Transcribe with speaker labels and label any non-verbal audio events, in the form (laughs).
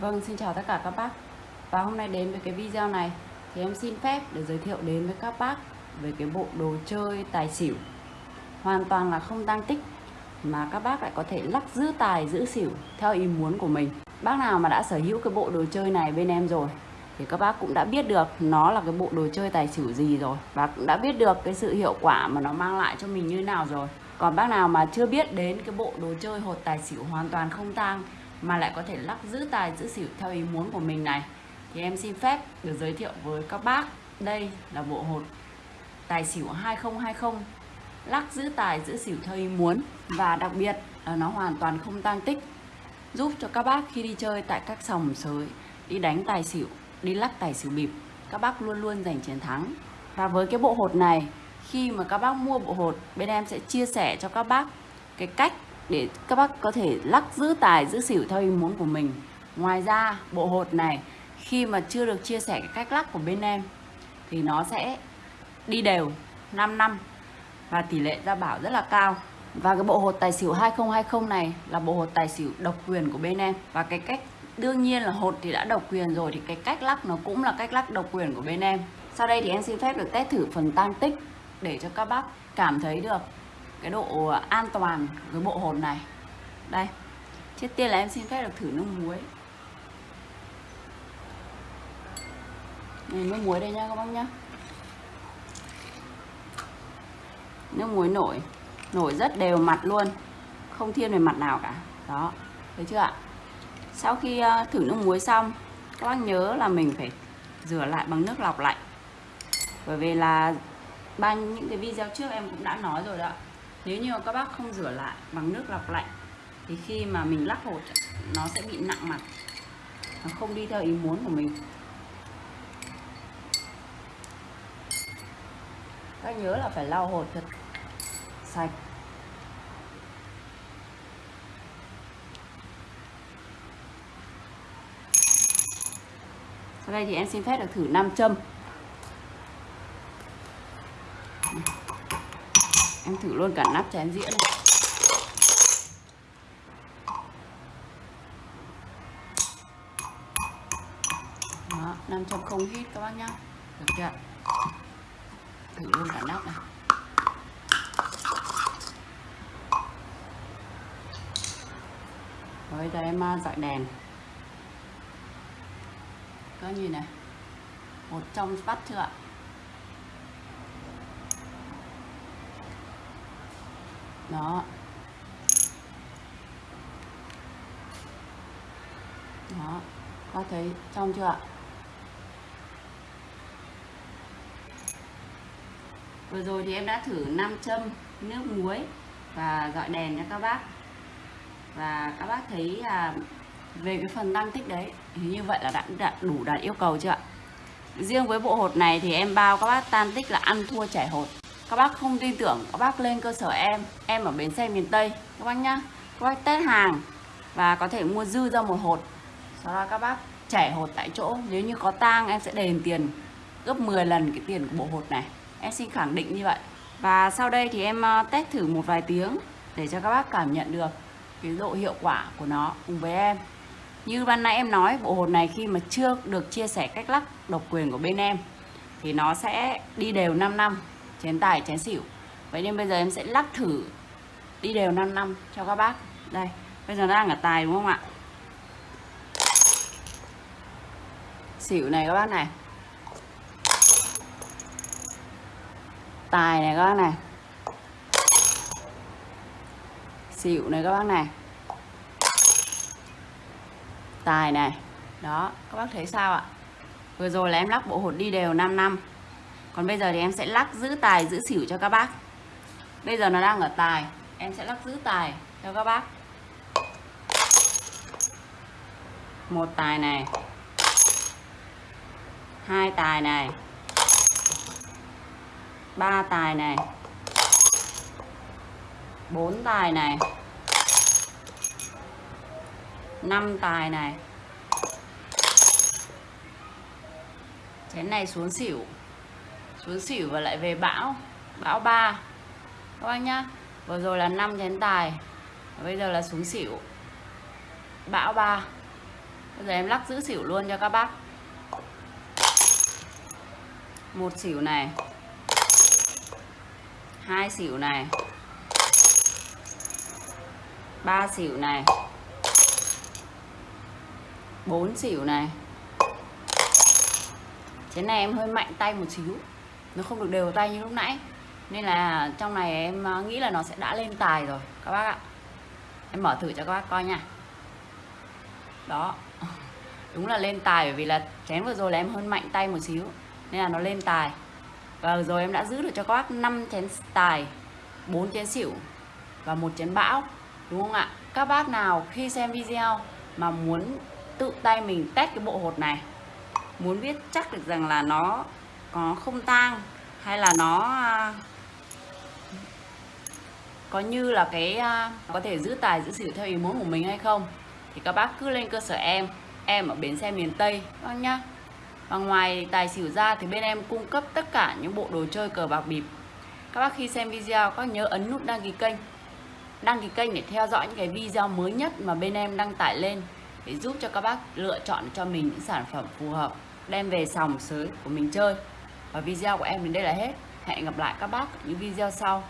Speaker 1: Vâng, xin chào tất cả các bác. Và hôm nay đến với cái video này Thì em xin phép để giới thiệu đến với các bác Về cái bộ đồ chơi tài xỉu. Hoàn toàn là không tăng tích Mà các bác lại có thể lắc giữ tài giữ xỉu Theo ý muốn của mình. Bác nào mà đã sở hữu cái bộ đồ chơi này bên em rồi Thì các bác cũng đã biết được Nó là cái bộ đồ chơi tài xỉu gì rồi Và cũng đã biết được cái sự hiệu quả mà nó mang lại cho mình như nào rồi. Còn bác nào mà chưa biết đến cái bộ đồ chơi hột tài xỉu hoàn toàn không tang mà lại có thể lắc giữ tài, giữ xỉu theo ý muốn của mình này. Thì em xin phép được giới thiệu với các bác. Đây là bộ hột tài xỉu 2020 lắc giữ tài, giữ xỉu theo ý muốn và đặc biệt là nó hoàn toàn không tăng tích. Giúp cho các bác khi đi chơi tại các sòng sới, đi đánh tài xỉu, đi lắc tài xỉu bịp, các bác luôn luôn giành chiến thắng. Và với cái bộ hột này, khi mà các bác mua bộ hột, bên em sẽ chia sẻ cho các bác cái cách để các bác có thể lắc giữ tài, giữ xỉu theo ý muốn của mình. Ngoài ra, bộ hột này, khi mà chưa được chia sẻ cái cách lắc của bên em, thì nó sẽ đi đều 5 năm và tỷ lệ ra bảo rất là cao. Và cái bộ hột tài xỉu 2020 này là bộ hột tài xỉu độc quyền của bên em. Và cái cách, đương nhiên là hột thì đã độc quyền rồi, thì cái cách lắc nó cũng là cách lắc độc quyền của bên em. Sau đây thì em xin phép được test thử phần tăng tích để cho các bác cảm thấy được cái độ an toàn với bộ hồn này. Đây trước tiên là em xin phép được thử nước muối. Này, nước muối đây nha các bác nhá. Nước muối nổi nổi rất đều mặt luôn không thiên về mặt nào cả. Đó thấy chưa ạ? Sau khi ờ, thử nước muối xong các bác nhớ là mình phải rửa lại bằng nước lọc lạnh. Bởi vì là ban những cái video trước em cũng đã nói rồi đó nếu như các bác không rửa lại bằng nước lọc lạnh, thì khi mà mình lắc hột nó sẽ bị nặng mặt, nó không đi theo ý muốn của mình. Các nhớ là phải lau hột thật sạch. Sau đây thì em xin phép được thử nam châm. Thử luôn cả nắp chén dĩa này. Đó 500 hít các bác nhá. Được chưa? Thử luôn cả nắp này. Rồi giờ em dọi đèn. Các nhìn này. Một trong vắt chưa ạ? Đó. Đó. Có thấy trong chưa ạ? Vừa rồi thì em đã thử nam châm nước muối và dọi đèn cho các bác. Và các bác thấy là về cái phần tăng tích đấy thì như vậy là đã, đã đủ đạt yêu cầu chưa ạ? Riêng với bộ hột này thì em bao các bác tan tích là ăn thua chảy hột các bác không tin tưởng, các bác lên cơ sở em em ở bến xe miền tây, các bác nhá. Các bác test hàng và có thể mua dư ra một hột. Sau đó các bác chảy hột tại chỗ. Nếu như có tang, em sẽ đền tiền gấp 10 lần cái tiền của bộ hột này. Em xin khẳng định như vậy. Và sau đây thì em ờ, test thử một vài tiếng để cho các bác cảm nhận được cái độ hiệu quả của nó cùng với em. Như ban nãy em nói, bộ hột này khi mà chưa được chia sẻ cách lắc độc quyền của bên em thì nó sẽ đi đều 5 năm chén tài, chén xỉu. Vậy nên bây giờ em sẽ lắc thử đi đều 5 năm cho các bác. Đây, bây giờ đang ở tài đúng không ạ? Xỉu này các bác này. Tài này các bác này. Xỉu này các bác này. Tài này. Đó, các bác thấy sao ạ? Vừa rồi là em lắc bộ hột đi đều 5 năm còn bây giờ thì em sẽ lắc giữ tài, giữ xỉu cho các bác. Bây giờ nó đang ở tài, em sẽ lắc giữ tài cho các bác. Một tài này, hai tài này, ba tài này, bốn tài này, năm tài này. Chén này xuống xỉu xuống xỉu và lại về bão bão 3 các bác nhá, vừa rồi là 5 chén tài và bây giờ là xuống xỉu bão 3 bây giờ em lắc giữ xỉu luôn cho các bác. Một xỉu này. Hai xỉu này. Ba xỉu này. Bốn xỉu này. Thế này em hơi mạnh tay một xíu nó không được đều tay như lúc nãy. Nên là trong này em ờ, nghĩ là nó sẽ đã lên tài rồi, các bác ạ. Em mở thử cho các bác coi nha. Đó. (laughs) Đúng là lên tài bởi vì là chén vừa rồi là em hơn mạnh tay một xíu, nên là nó lên tài. Và rồi em đã giữ được cho các bác 5 chén tài 4 chén xỉu và một chén bão, đúng không ạ? Các bác nào khi xem video mà muốn tự tay mình test cái bộ hột này, muốn biết chắc được rằng là nó có không tang hay là nó à, có như là cái à, có thể giữ tài, giữ xỉu theo ý muốn của mình hay không? Thì các bác cứ lên cơ sở em em ở bến xe miền Tây các bác nhá. Và ngoài tài xỉu ra thì bên em cung cấp tất cả những bộ đồ chơi cờ bạc bịp. Các bác khi xem video, các nhớ ấn nút đăng ký kênh. Đăng ký kênh để theo dõi những cái video mới nhất mà bên em đăng tải lên để giúp cho các bác lựa chọn cho mình những sản phẩm phù hợp, đem về sòng sới của mình chơi và video của em đến đây là hết. Hẹn gặp lại các bác ở những video sau.